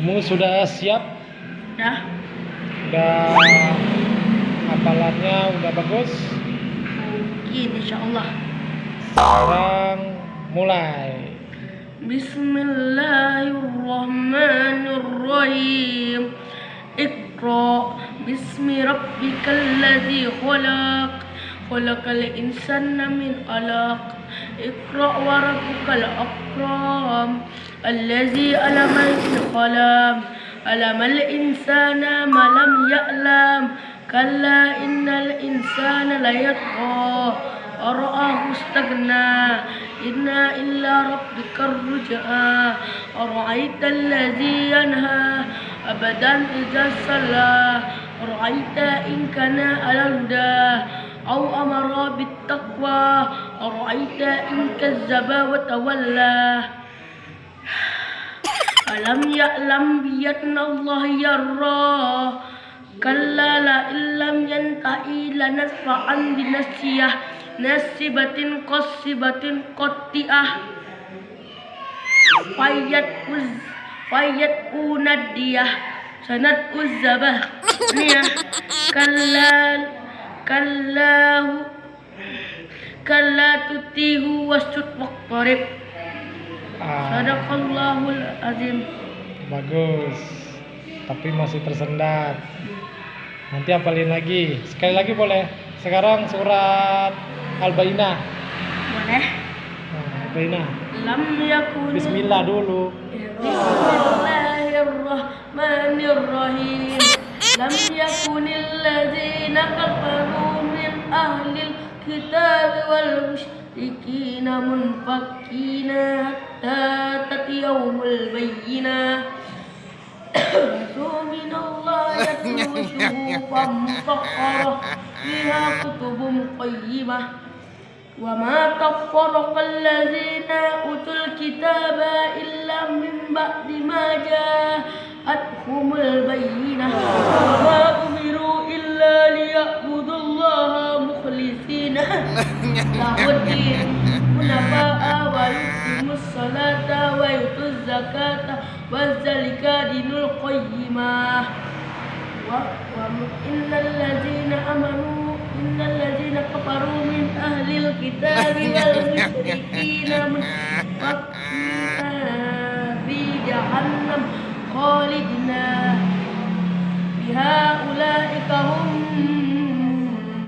Kamu sudah siap? Udah. Udah hafalannya udah bagus? Mungkin insya Allah. Sekarang mulai. Bismillahirrahmanirrahim. Iqra bismi rabbikal ladzi khalaq. Min 'alaq. Iqra wa rabbukal akram. Allazi 'allama bil qalam. 'Allamal insana ma lam ya'lam. Kalla innal insana layatgha. أرآه استغنى إنا إلا ربك الرجعى أرأيت الذي ينهى أبدا إذا صلى أرأيت إن كان على الهدى أو أمر بالتقوى أرأيت إن كذب وتولى؟ ألم يعلم بأن الله يرى؟ كلا لئن لم ينتهي لنسفعا بنسية nasibatin qasibatin qatti'ah fayat uz fayat unadiyah sanat kallahu kalla tutihu wasjud waqtarib Ah, sadaqallahul azim bagus. Tapi masih tersendat. Nanti hafalin lagi. Sekali lagi boleh. Sekarang surat Al-Bainah. boleh Nah, Al-Bainah. lam yakun Bismillah dulu. Bismillahirrahmanirrahim. لم يكن الذين كفروا من أهل الكتاب والمشركين منفكين حتى تتيهم البينة. من الله فيها كتب قيمة. وما تفرق الذين أوتوا الكتاب إلا من بعد ما جاءوا جاءتهم البينة. وما أمروا إلا ليعبدوا الله مخلصين له الدين. حنفاء ويقيموا الصلاة ويؤتوا الزكاة وذلك دين القيمة وإن الذين آمنوا إن الذين كفروا من أهل الكتاب والمشركين. منفقين جهنم خالدين بها أولئك هم